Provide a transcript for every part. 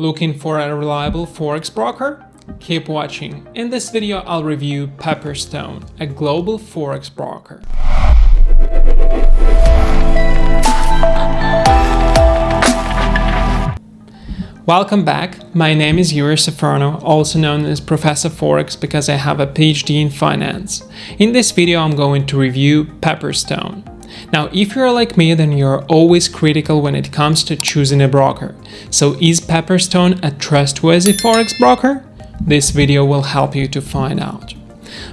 Looking for a reliable forex broker? Keep watching. In this video I'll review Pepperstone, a global forex broker. Welcome back. My name is Yuri Safarno, also known as Professor Forex because I have a PhD in finance. In this video I'm going to review Pepperstone. Now, if you're like me, then you're always critical when it comes to choosing a broker. So is Pepperstone a trustworthy forex broker? This video will help you to find out.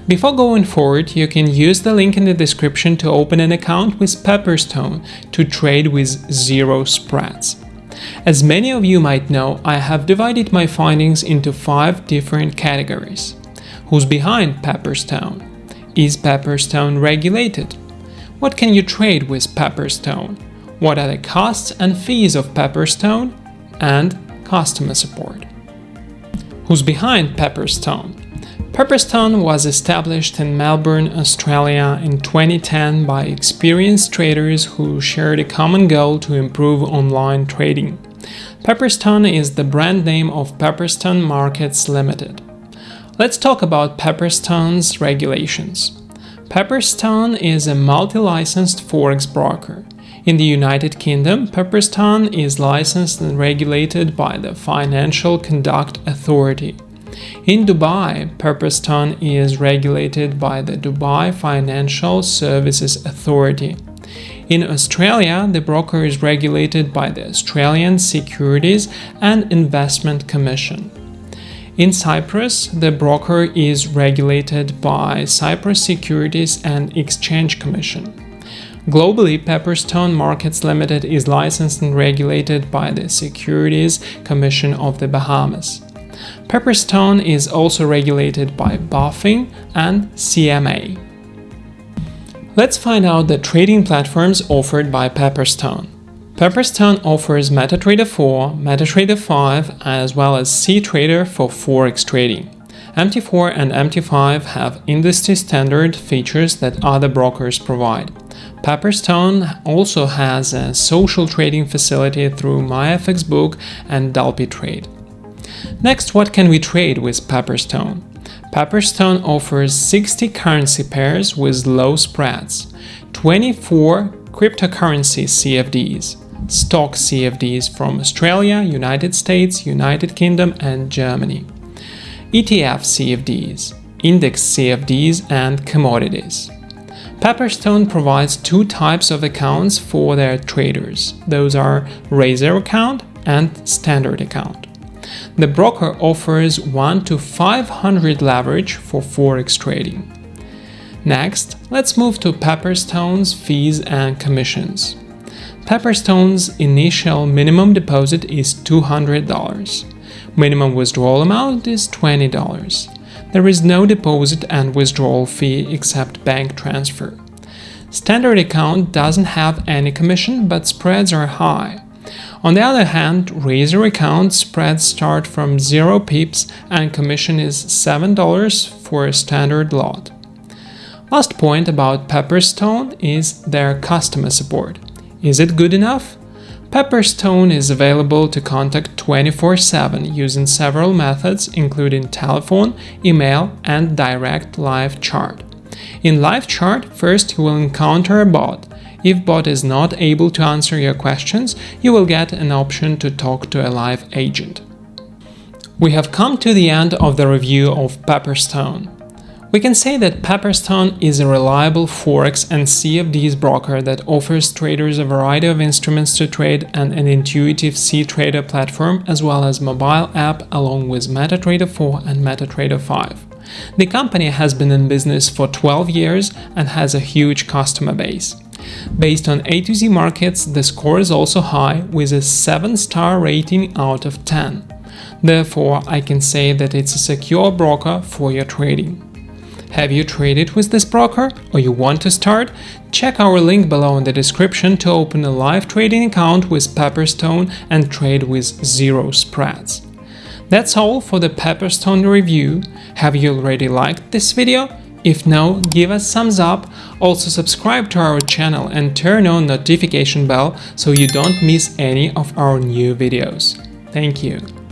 Before going forward, you can use the link in the description to open an account with Pepperstone to trade with zero spreads. As many of you might know, I have divided my findings into five different categories. Who's behind Pepperstone? Is Pepperstone regulated? What can you trade with Pepperstone? What are the costs and fees of Pepperstone? And customer support. Who's behind Pepperstone? Pepperstone was established in Melbourne, Australia in 2010 by experienced traders who shared a common goal to improve online trading. Pepperstone is the brand name of Pepperstone Markets Limited. Let's talk about Pepperstone's regulations. Pepperstone is a multi-licensed forex broker. In the United Kingdom, Pepperstone is licensed and regulated by the Financial Conduct Authority. In Dubai, Pepperstone is regulated by the Dubai Financial Services Authority. In Australia, the broker is regulated by the Australian Securities and Investment Commission. In Cyprus, the broker is regulated by Cyprus Securities and Exchange Commission. Globally, Pepperstone Markets Limited is licensed and regulated by the Securities Commission of the Bahamas. Pepperstone is also regulated by BaFin and CMA. Let's find out the trading platforms offered by Pepperstone. Pepperstone offers MetaTrader 4, MetaTrader 5, as well as CTrader for Forex trading. MT4 and MT5 have industry standard features that other brokers provide. Pepperstone also has a social trading facility through MyFXBook and Trade. Next, what can we trade with Pepperstone? Pepperstone offers 60 currency pairs with low spreads, 24 cryptocurrency CFDs, stock CFDs from Australia, United States, United Kingdom and Germany, ETF CFDs, index CFDs and commodities. Pepperstone provides two types of accounts for their traders. Those are Razor account and Standard account. The broker offers 1 to 500 leverage for forex trading. Next, let's move to Pepperstone's fees and commissions. Pepperstone's initial minimum deposit is $200. Minimum withdrawal amount is $20. There is no deposit and withdrawal fee except bank transfer. Standard account doesn't have any commission, but spreads are high. On the other hand, Razor account spreads start from 0 pips and commission is $7 for a standard lot. Last point about Pepperstone is their customer support. Is it good enough? Pepperstone is available to contact 24-7 using several methods including telephone, email and direct live chat. In live chat, first you will encounter a bot. If bot is not able to answer your questions, you will get an option to talk to a live agent. We have come to the end of the review of Pepperstone. We can say that Pepperstone is a reliable Forex and CFDs broker that offers traders a variety of instruments to trade and an intuitive CTrader platform as well as mobile app along with MetaTrader 4 and MetaTrader 5. The company has been in business for 12 years and has a huge customer base. Based on A to Z markets, the score is also high with a 7-star rating out of 10. Therefore, I can say that it's a secure broker for your trading. Have you traded with this broker or you want to start? Check our link below in the description to open a live trading account with Pepperstone and trade with zero spreads. That's all for the Pepperstone review. Have you already liked this video? If no, give us thumbs up, also subscribe to our channel and turn on notification bell so you don't miss any of our new videos. Thank you.